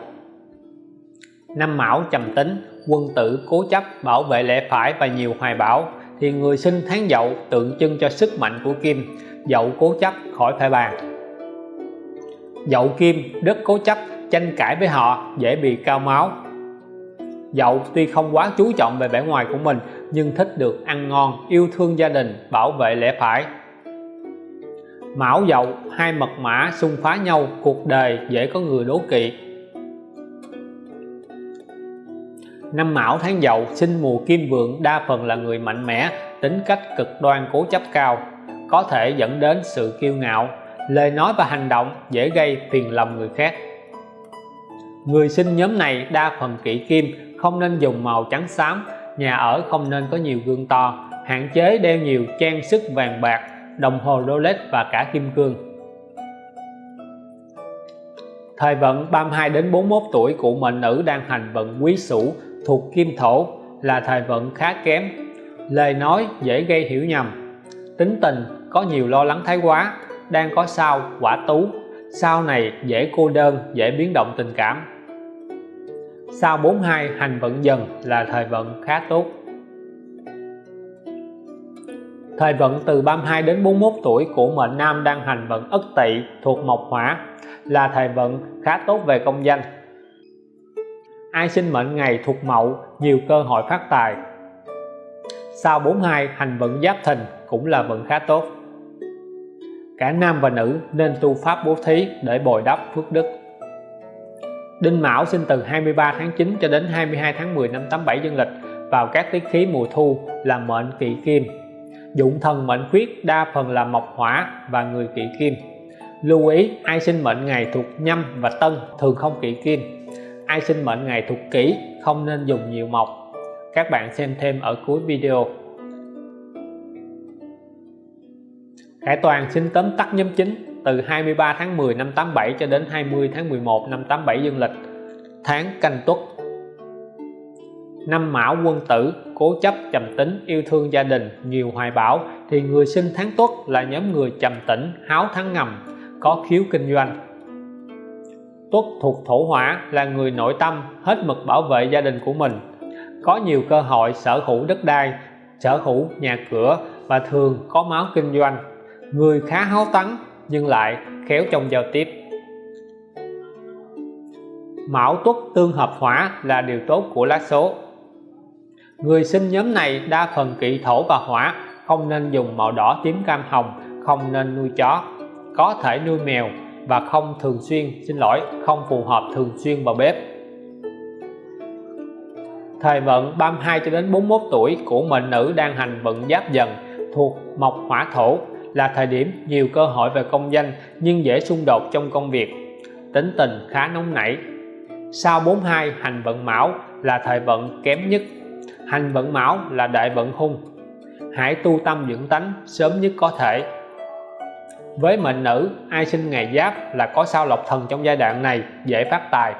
Năm mão trầm tính, quân tử cố chấp bảo vệ lẽ phải và nhiều hoài bão, thì người sinh tháng dậu tượng trưng cho sức mạnh của kim. Dậu cố chấp khỏi phải bàn dậu kim rất cố chấp, tranh cãi với họ, dễ bị cao máu. Dậu tuy không quá chú trọng về vẻ ngoài của mình, nhưng thích được ăn ngon, yêu thương gia đình, bảo vệ lẽ phải. Mão dậu, hai mật mã xung phá nhau, cuộc đời dễ có người đố kỵ. Năm mão tháng dậu, sinh mùa kim vượng, đa phần là người mạnh mẽ, tính cách cực đoan, cố chấp cao, có thể dẫn đến sự kiêu ngạo lời nói và hành động dễ gây phiền lòng người khác. Người sinh nhóm này đa phần kỵ kim, không nên dùng màu trắng xám, nhà ở không nên có nhiều gương to, hạn chế đeo nhiều trang sức vàng bạc, đồng hồ Rolex và cả kim cương. Thời vận 32 đến 41 tuổi của mệnh nữ đang hành vận quý sửu thuộc kim thổ là thời vận khá kém. Lời nói dễ gây hiểu nhầm. Tính tình có nhiều lo lắng thái quá đang có sao, quả tú. Sao này dễ cô đơn, dễ biến động tình cảm. Sao 42 hành vận dần là thời vận khá tốt. Thời vận từ 32 đến 41 tuổi của mệnh nam đang hành vận ất tỵ thuộc mộc hỏa là thời vận khá tốt về công danh. Ai sinh mệnh ngày thuộc mậu, nhiều cơ hội phát tài. Sao 42 hành vận giáp thìn cũng là vận khá tốt cả nam và nữ nên tu pháp bố thí để bồi đắp phước đức. Đinh Mão sinh từ 23 tháng 9 cho đến 22 tháng 10 năm 87 dương lịch vào các tiết khí mùa thu là mệnh kỵ kim. Dụng thần mệnh khuyết, đa phần là mộc hỏa và người kỵ kim. Lưu ý, ai sinh mệnh ngày thuộc nhâm và tân thường không kỵ kim. Ai sinh mệnh ngày thuộc kỷ không nên dùng nhiều mộc. Các bạn xem thêm ở cuối video. Khải Toàn xin tóm tắt nhóm chính từ 23 tháng 10 năm 87 cho đến 20 tháng 11 năm 87 dương lịch. Tháng canh tuất. Năm mão quân tử, cố chấp trầm tính, yêu thương gia đình, nhiều hoài bão, thì người sinh tháng tuất là nhóm người trầm tĩnh, háo thắng ngầm, có khiếu kinh doanh. Tuất thuộc thổ hỏa là người nội tâm, hết mực bảo vệ gia đình của mình. Có nhiều cơ hội sở hữu đất đai, sở hữu nhà cửa và thường có máu kinh doanh người khá háo thắng nhưng lại khéo trong giao tiếp. Mão Tuất tương hợp hỏa là điều tốt của lá số. Người sinh nhóm này đa phần kỵ thổ và hỏa, không nên dùng màu đỏ tím cam hồng, không nên nuôi chó. Có thể nuôi mèo và không thường xuyên, xin lỗi, không phù hợp thường xuyên vào bếp. Thời vận 32 cho đến 41 tuổi của mệnh nữ đang hành vận giáp dần thuộc mộc hỏa thổ là thời điểm nhiều cơ hội về công danh nhưng dễ xung đột trong công việc. Tính tình khá nóng nảy. Sau 42 hành vận mão là thời vận kém nhất. Hành vận mão là đại vận hung. Hãy tu tâm dưỡng tánh sớm nhất có thể. Với mệnh nữ, ai sinh ngày giáp là có sao lộc thần trong giai đoạn này, dễ phát tài.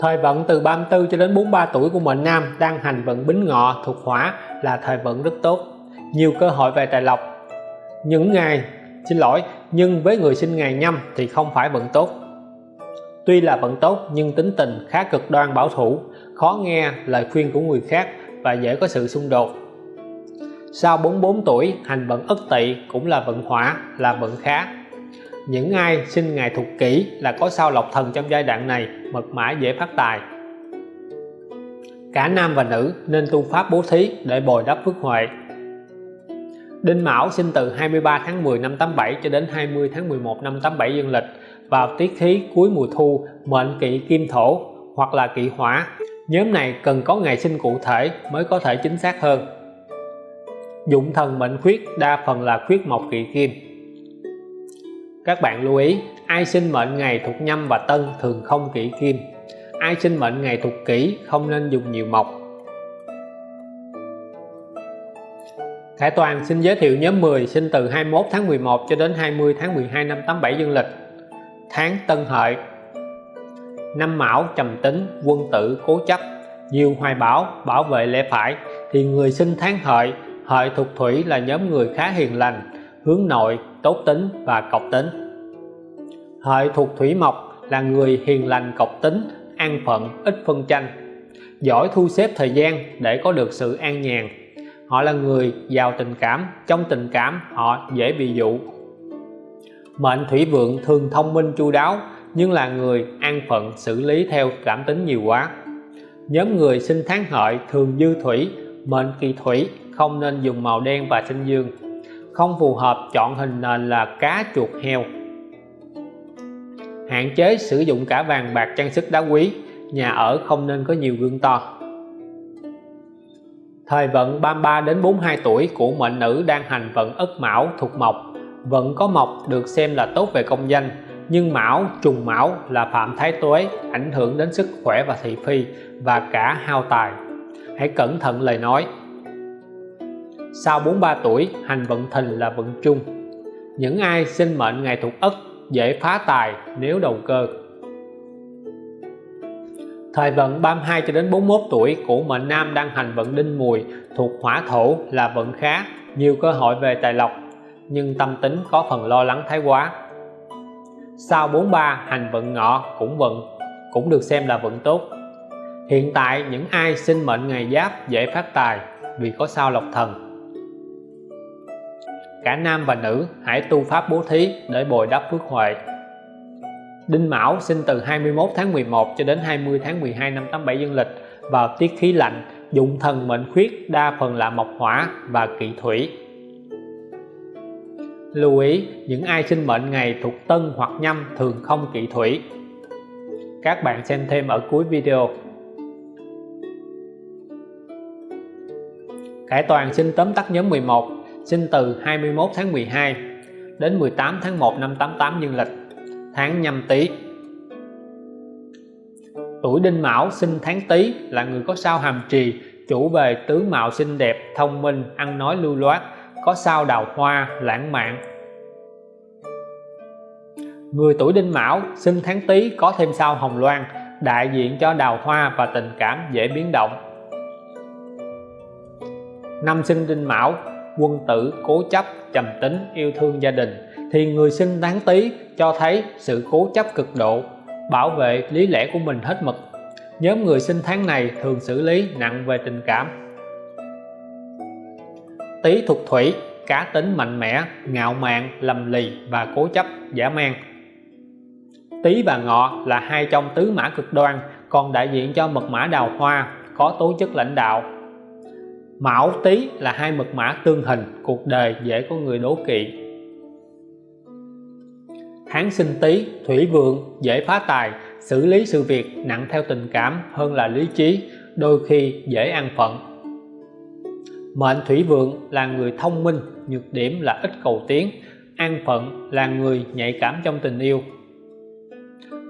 Thời vận từ 34 cho đến 43 tuổi của mệnh nam đang hành vận bính ngọ thuộc hỏa là thời vận rất tốt nhiều cơ hội về tài lộc. Những ngày, xin lỗi, nhưng với người sinh ngày nhâm thì không phải vận tốt. Tuy là vận tốt, nhưng tính tình khá cực đoan bảo thủ, khó nghe lời khuyên của người khác và dễ có sự xung đột. Sau 44 tuổi, hành vận ất tỵ cũng là vận hỏa, là vận khá. Những ai sinh ngày thuộc kỷ là có sao lộc thần trong giai đoạn này mật mã dễ phát tài. Cả nam và nữ nên tu pháp bố thí để bồi đắp phước huệ. Đinh Mão sinh từ 23 tháng 10 năm 87 cho đến 20 tháng 11 năm 87 dương lịch vào tiết khí cuối mùa thu, mệnh kỵ kim thổ hoặc là kỵ hỏa. Nhóm này cần có ngày sinh cụ thể mới có thể chính xác hơn. Dụng thần mệnh khuyết, đa phần là khuyết mộc kỵ kim. Các bạn lưu ý, ai sinh mệnh ngày thuộc nhâm và tân thường không kỵ kim. Ai sinh mệnh ngày thuộc kỷ không nên dùng nhiều mộc. Khải Toàn xin giới thiệu nhóm 10 sinh từ 21 tháng 11 cho đến 20 tháng 12 năm 87 dương lịch. Tháng Tân Hợi. Năm Mão trầm tính quân tử cố chấp. Nhiều hoài bảo, bảo vệ lẽ phải thì người sinh tháng Hợi Hợi thuộc thủy là nhóm người khá hiền lành hướng nội tốt tính và cọc tính. Hợi thuộc thủy mộc là người hiền lành cọc tính an phận ít phân tranh giỏi thu xếp thời gian để có được sự an nhàn họ là người giàu tình cảm, trong tình cảm họ dễ bị dụ. Mệnh thủy vượng thường thông minh chu đáo, nhưng là người an phận xử lý theo cảm tính nhiều quá. Nhóm người sinh tháng hợi thường dư thủy, mệnh kỳ thủy, không nên dùng màu đen và sinh dương. Không phù hợp chọn hình nền là cá chuột heo. Hạn chế sử dụng cả vàng bạc trang sức đá quý, nhà ở không nên có nhiều gương to thời vận 33 đến 42 tuổi của mệnh nữ đang hành vận ất mão thuộc mộc. Vận có mộc được xem là tốt về công danh, nhưng mão, trùng mão là phạm thái tuế, ảnh hưởng đến sức khỏe và thị phi và cả hao tài. Hãy cẩn thận lời nói. Sau 43 tuổi, hành vận thìn là vận chung những ai sinh mệnh ngày thuộc ất dễ phá tài nếu đầu cơ thời vận 32 cho đến 41 tuổi của mệnh nam đang hành vận đinh mùi thuộc hỏa thổ là vận khá, nhiều cơ hội về tài lộc, nhưng tâm tính có phần lo lắng thái quá. Sau 43 hành vận ngọ cũng vận, cũng được xem là vận tốt. Hiện tại những ai sinh mệnh ngày giáp dễ phát tài vì có sao lộc thần. Cả nam và nữ hãy tu pháp bố thí để bồi đắp phước huệ. Đinh Mão sinh từ 21 tháng 11 cho đến 20 tháng 12 năm 87 dương lịch vào tiết khí lạnh, dụng thần mệnh khuyết, đa phần là mộc hỏa và kỵ thủy. Lưu ý, những ai sinh mệnh ngày thuộc tân hoặc nhâm thường không kỵ thủy. Các bạn xem thêm ở cuối video. Cải Toàn sinh tóm tắt nhóm 11 sinh từ 21 tháng 12 đến 18 tháng 1 năm 88 dương lịch tháng nhâm tý. Tuổi đinh mão sinh tháng tý là người có sao hàm trì, chủ về tướng mạo xinh đẹp, thông minh, ăn nói lưu loát, có sao đào hoa, lãng mạn. Người tuổi đinh mão sinh tháng tý có thêm sao hồng loan, đại diện cho đào hoa và tình cảm dễ biến động. Năm sinh đinh mão, quân tử cố chấp, trầm tính, yêu thương gia đình, thì người sinh tháng tý cho thấy sự cố chấp cực độ, bảo vệ lý lẽ của mình hết mực. Nhóm người sinh tháng này thường xử lý nặng về tình cảm. Tý thuộc thủy, cá tính mạnh mẽ, ngạo mạn, lầm lì và cố chấp, giả man. Tý và ngọ là hai trong tứ mã cực đoan, còn đại diện cho mật mã đào hoa, có tố chất lãnh đạo. Mão Tý là hai mật mã tương hình, cuộc đời dễ có người đố kỵ hán sinh Tý thủy vượng dễ phá tài xử lý sự việc nặng theo tình cảm hơn là lý trí đôi khi dễ an phận Mệnh thủy vượng là người thông minh, nhược điểm là ít cầu tiến, an phận là người nhạy cảm trong tình yêu.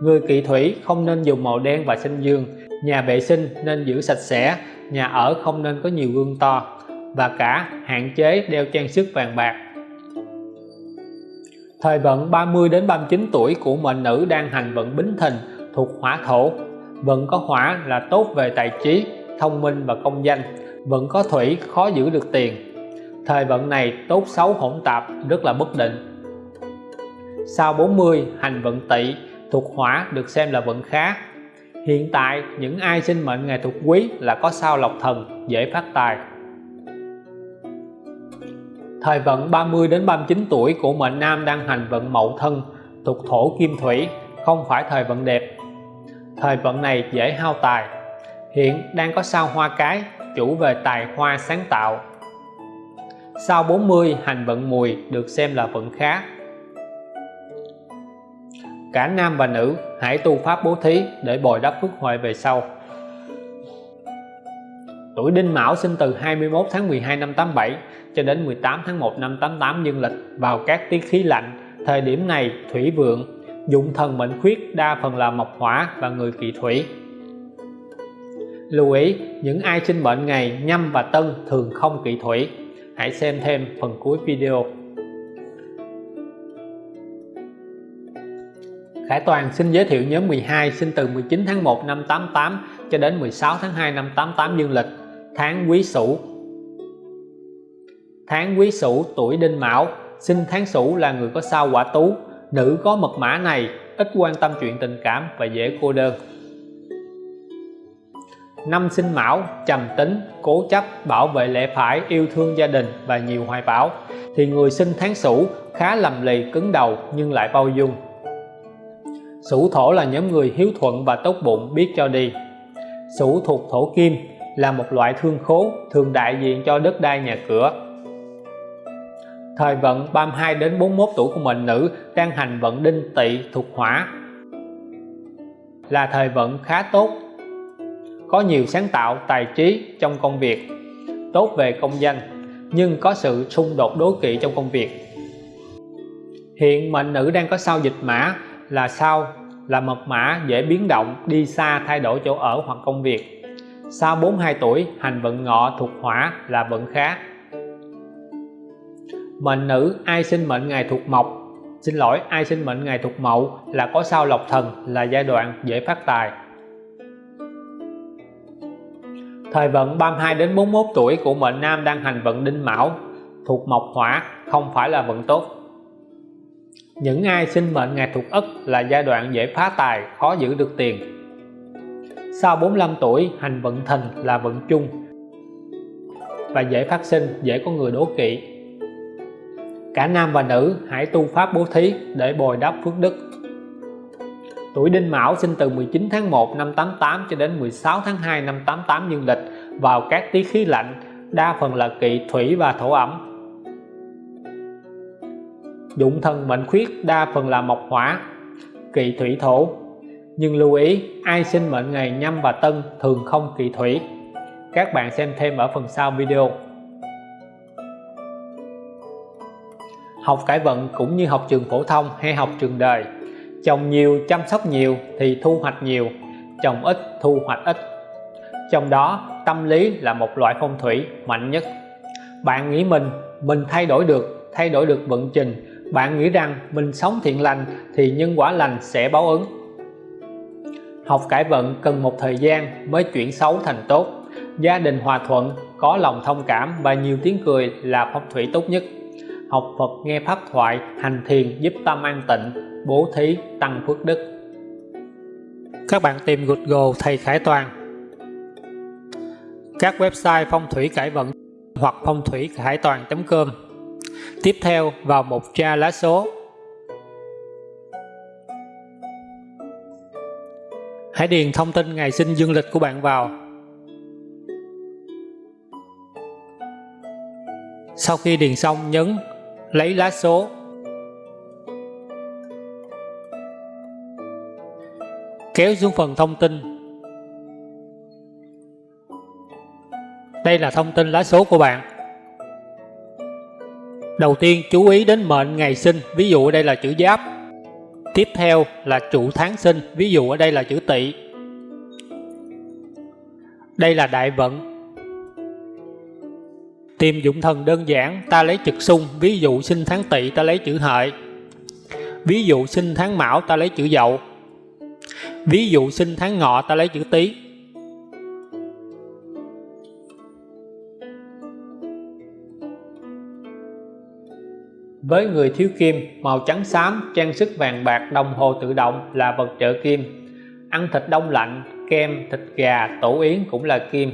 Người kỵ thủy không nên dùng màu đen và xanh dương, nhà vệ sinh nên giữ sạch sẽ, nhà ở không nên có nhiều gương to và cả hạn chế đeo trang sức vàng bạc. Thời vận 30 đến 39 tuổi của mệnh nữ đang hành vận Bính Thìn thuộc hỏa thổ. Vận có hỏa là tốt về tài trí, thông minh và công danh. Vận có thủy khó giữ được tiền. Thời vận này tốt xấu hỗn tạp, rất là bất định. Sau 40 hành vận tỵ thuộc hỏa được xem là vận khá. Hiện tại những ai sinh mệnh ngày thuộc quý là có sao lộc thần, dễ phát tài. Thời vận 30 đến 39 tuổi của mệnh nam đang hành vận mậu thân thuộc thổ kim thủy, không phải thời vận đẹp. Thời vận này dễ hao tài. Hiện đang có sao hoa cái, chủ về tài hoa sáng tạo. Sau 40 hành vận mùi được xem là vận khá. Cả nam và nữ hãy tu pháp bố thí để bồi đắp phước huệ về sau. Tuổi Đinh Mão sinh từ 21 tháng 12 năm 87 cho đến 18 tháng 1 năm 88 dương lịch vào các tiết khí lạnh. Thời điểm này thủy vượng, dụng thần mệnh khuyết đa phần là mộc hỏa và người kỵ thủy. Lưu ý, những ai sinh mệnh ngày nhâm và tân thường không kỵ thủy. Hãy xem thêm phần cuối video. Khải Toàn xin giới thiệu nhóm 12 sinh từ 19 tháng 1 năm 88 cho đến 16 tháng 2 năm 88 dương lịch, tháng Quý Sửu Tháng quý sửu tuổi đinh mão, sinh tháng sửu là người có sao quả tú, nữ có mật mã này ít quan tâm chuyện tình cảm và dễ cô đơn. Năm sinh mão, trầm tính, cố chấp, bảo vệ lẽ phải, yêu thương gia đình và nhiều hoài bão thì người sinh tháng sửu khá lầm lì cứng đầu nhưng lại bao dung. Sửu thổ là nhóm người hiếu thuận và tốt bụng biết cho đi. Sửu thuộc thổ kim là một loại thương khố thường đại diện cho đất đai nhà cửa Thời vận 32 đến 41 tuổi của mệnh nữ đang hành vận đinh tỵ thuộc hỏa. Là thời vận khá tốt, có nhiều sáng tạo, tài trí trong công việc, tốt về công danh, nhưng có sự xung đột đố kỵ trong công việc. Hiện mệnh nữ đang có sao dịch mã, là sao, là mật mã dễ biến động, đi xa, thay đổi chỗ ở hoặc công việc. Sau 42 tuổi, hành vận ngọ thuộc hỏa, là vận khá mệnh nữ ai sinh mệnh ngày thuộc mộc. Xin lỗi, ai sinh mệnh ngày thuộc mậu là có sao lộc thần, là giai đoạn dễ phát tài. Thời vận 32 đến 41 tuổi của mệnh nam đang hành vận đinh mão, thuộc mộc hỏa, không phải là vận tốt. Những ai sinh mệnh ngày thuộc ất là giai đoạn dễ phá tài, khó giữ được tiền. Sau 45 tuổi, hành vận thìn là vận chung. Và dễ phát sinh, dễ có người đố kỵ cả nam và nữ hãy tu pháp bố thí để bồi đắp phước đức. Tuổi đinh mão sinh từ 19 tháng 1 năm 88 cho đến 16 tháng 2 năm 88 dương lịch vào các tí khí lạnh, đa phần là kỵ thủy và thổ ẩm. Dụng thần mệnh khuyết đa phần là mộc hỏa, kỵ thủy thổ. Nhưng lưu ý, ai sinh mệnh ngày nhâm và tân thường không kỵ thủy. Các bạn xem thêm ở phần sau video. Học cải vận cũng như học trường phổ thông hay học trường đời. Trồng nhiều, chăm sóc nhiều thì thu hoạch nhiều, trồng ít, thu hoạch ít. Trong đó, tâm lý là một loại phong thủy mạnh nhất. Bạn nghĩ mình mình thay đổi được, thay đổi được vận trình. Bạn nghĩ rằng mình sống thiện lành thì nhân quả lành sẽ báo ứng. Học cải vận cần một thời gian mới chuyển xấu thành tốt. Gia đình hòa thuận, có lòng thông cảm và nhiều tiếng cười là phong thủy tốt nhất học Phật nghe pháp thoại, hành thiền giúp tâm an tịnh, bố thí, tăng phước đức. Các bạn tìm Google thầy Khải Toàn. Các website phong thủy cải vận hoặc phong thủy khải toàn.com tiếp theo, vào một tra lá số. Hãy điền thông tin ngày sinh dương lịch của bạn vào. Sau khi điền xong, nhấn lấy lá số. Kéo xuống phần thông tin. Đây là thông tin lá số của bạn. Đầu tiên, chú ý đến mệnh ngày sinh, ví dụ ở đây là chữ giáp. Tiếp theo là trụ tháng sinh, ví dụ ở đây là chữ tỵ. Đây là đại vận tìm dụng thần đơn giản, ta lấy trực xung. Ví dụ sinh tháng tỵ, ta lấy chữ hợi. Ví dụ sinh tháng mão, ta lấy chữ dậu. Ví dụ sinh tháng ngọ, ta lấy chữ tý. Với người thiếu kim, màu trắng xám, trang sức vàng bạc, đồng hồ tự động là vật trợ kim. Ăn thịt đông lạnh, kem, thịt gà, tổ yến cũng là kim.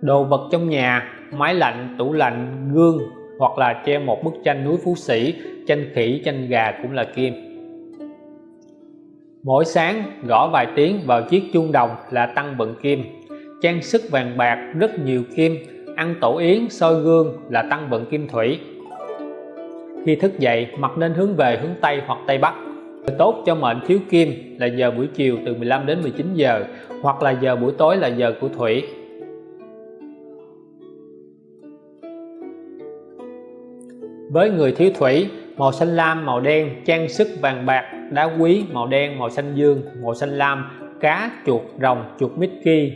Đồ vật trong nhà máy lạnh, tủ lạnh, gương, hoặc là treo một bức tranh núi phú sĩ, tranh khỉ, tranh gà cũng là kim. Mỗi sáng, gõ vài tiếng vào chiếc chuông đồng là tăng vận kim. Trang sức vàng bạc rất nhiều kim. Ăn tổ yến, soi gương là tăng vận kim thủy. Khi thức dậy mặt nên hướng về hướng Tây hoặc Tây Bắc. Tốt cho mệnh thiếu kim là giờ buổi chiều từ 15 đến 19 giờ, hoặc là giờ buổi tối là giờ của thủy. Với người thiếu thủy màu xanh lam màu đen trang sức vàng bạc đá quý màu đen màu xanh dương màu xanh lam cá chuột rồng chuột Mickey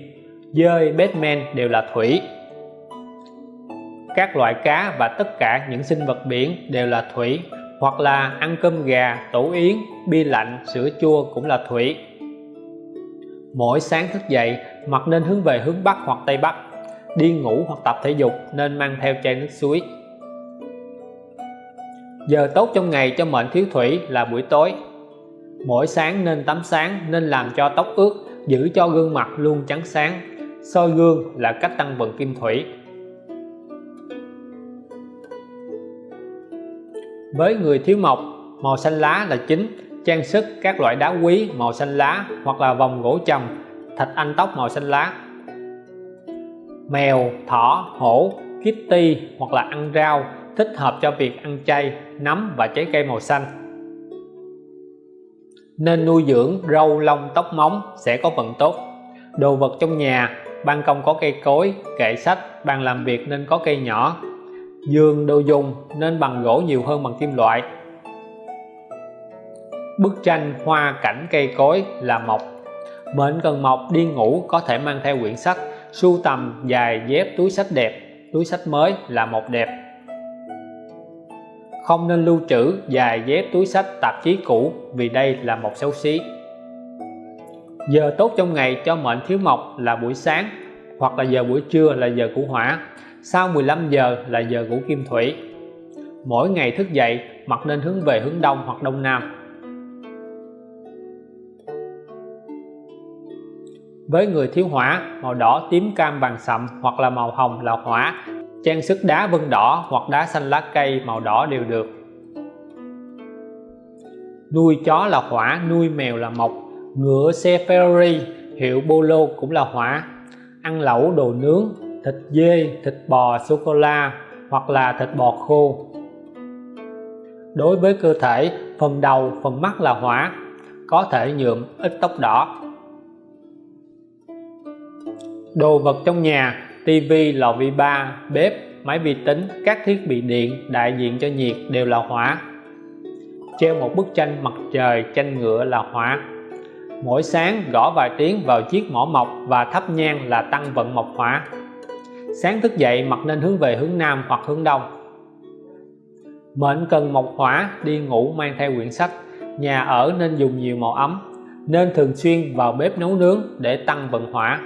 dơi Batman đều là thủy. Các loại cá và tất cả những sinh vật biển đều là thủy hoặc là ăn cơm gà, tổ yến, bia lạnh, sữa chua cũng là thủy. Mỗi sáng thức dậy mặt nên hướng về hướng Bắc hoặc Tây Bắc đi ngủ hoặc tập thể dục nên mang theo chai nước suối giờ tốt trong ngày cho mệnh thiếu thủy là buổi tối. Mỗi sáng nên tắm sáng, nên làm cho tóc ướt, giữ cho gương mặt luôn trắng sáng. Soi gương là cách tăng vận kim thủy. Với người thiếu mộc, màu xanh lá là chính. Trang sức, các loại đá quý, màu xanh lá hoặc là vòng gỗ trầm, thạch anh tóc màu xanh lá. Mèo, thỏ, hổ kitty hoặc là ăn rau thích hợp cho việc ăn chay, nấm và trái cây màu xanh. Nên nuôi dưỡng râu lông tóc móng sẽ có vận tốt. Đồ vật trong nhà, ban công có cây cối, kệ sách, bàn làm việc nên có cây nhỏ. Giường, đồ dùng nên bằng gỗ nhiều hơn bằng kim loại. Bức tranh, hoa, cảnh, cây cối là mộc. Mệnh cần mộc đi ngủ có thể mang theo quyển sách, sưu tầm, dài dép, túi sách đẹp. Túi sách mới là một đẹp không nên lưu trữ dài dép túi sách tạp chí cũ vì đây là một xấu xí. Giờ tốt trong ngày cho mệnh thiếu mộc là buổi sáng, hoặc là giờ buổi trưa là giờ của hỏa, sau 15 giờ là giờ của kim thủy. Mỗi ngày thức dậy mặt nên hướng về hướng đông hoặc đông nam. Với người thiếu hỏa, màu đỏ tím cam vàng sậm hoặc là màu hồng là hỏa trang sức đá vân đỏ hoặc đá xanh lá cây màu đỏ đều được. Nuôi chó là hỏa, nuôi mèo là mộc. Ngựa xe Ferrari hiệu Polo cũng là hỏa. Ăn lẩu đồ nướng, thịt dê, thịt bò sô cô la hoặc là thịt bò khô. Đối với cơ thể, phần đầu, phần mắt là hỏa, có thể nhuộm ít tóc đỏ. Đồ vật trong nhà tivi lò vi ba, bếp, máy vi tính, các thiết bị điện, đại diện cho nhiệt đều là hỏa. Treo một bức tranh mặt trời, tranh ngựa là hỏa. Mỗi sáng gõ vài tiếng vào chiếc mỏ mộc và thắp nhang là tăng vận mộc hỏa. Sáng thức dậy, mặt nên hướng về hướng Nam hoặc hướng Đông. Mệnh cần mộc hỏa, đi ngủ mang theo quyển sách. Nhà ở nên dùng nhiều màu ấm, nên thường xuyên vào bếp nấu nướng để tăng vận hỏa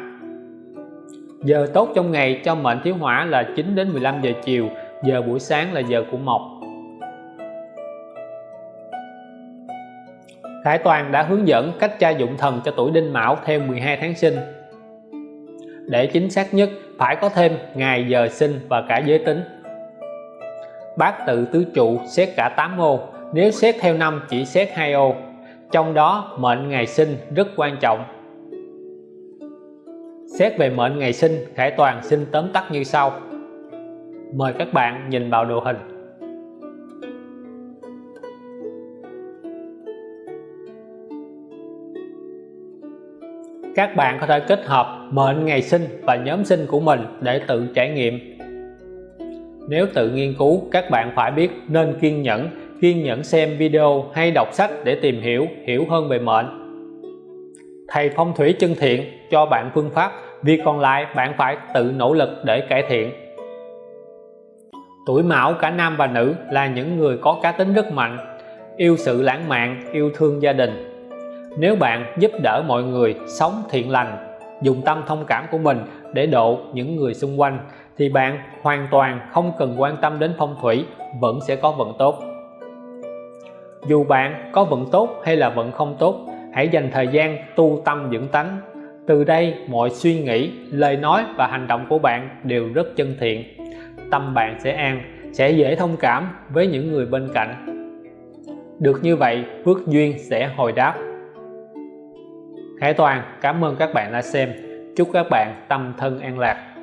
giờ tốt trong ngày cho mệnh thiếu hỏa là 9 đến 15 giờ chiều, giờ buổi sáng là giờ của mộc. Khải Toàn đã hướng dẫn cách tra dụng thần cho tuổi Đinh Mão theo 12 tháng sinh. Để chính xác nhất, phải có thêm ngày giờ sinh và cả giới tính. Bát tự tứ trụ xét cả 8 ô, nếu xét theo năm chỉ xét hai ô. Trong đó, mệnh ngày sinh rất quan trọng xét về mệnh ngày sinh, Khải Toàn xin tóm tắt như sau. Mời các bạn nhìn vào đồ hình. Các bạn có thể kết hợp mệnh ngày sinh và nhóm sinh của mình để tự trải nghiệm. Nếu tự nghiên cứu, các bạn phải biết nên kiên nhẫn kiên nhẫn xem video hay đọc sách để tìm hiểu hiểu hơn về mệnh thầy phong thủy chân thiện, cho bạn phương pháp, việc còn lại bạn phải tự nỗ lực để cải thiện. Tuổi mão cả nam và nữ là những người có cá tính rất mạnh, yêu sự lãng mạn, yêu thương gia đình. Nếu bạn giúp đỡ mọi người sống thiện lành, dùng tâm thông cảm của mình để độ những người xung quanh, thì bạn hoàn toàn không cần quan tâm đến phong thủy, vẫn sẽ có vận tốt. Dù bạn có vận tốt hay là vận không tốt hãy dành thời gian tu tâm dưỡng tánh. Từ đây, mọi suy nghĩ, lời nói và hành động của bạn đều rất chân thiện. Tâm bạn sẽ an, sẽ dễ thông cảm với những người bên cạnh. Được như vậy, phước duyên sẽ hồi đáp. Hải Toàn, cảm ơn các bạn đã xem. Chúc các bạn tâm thân an lạc.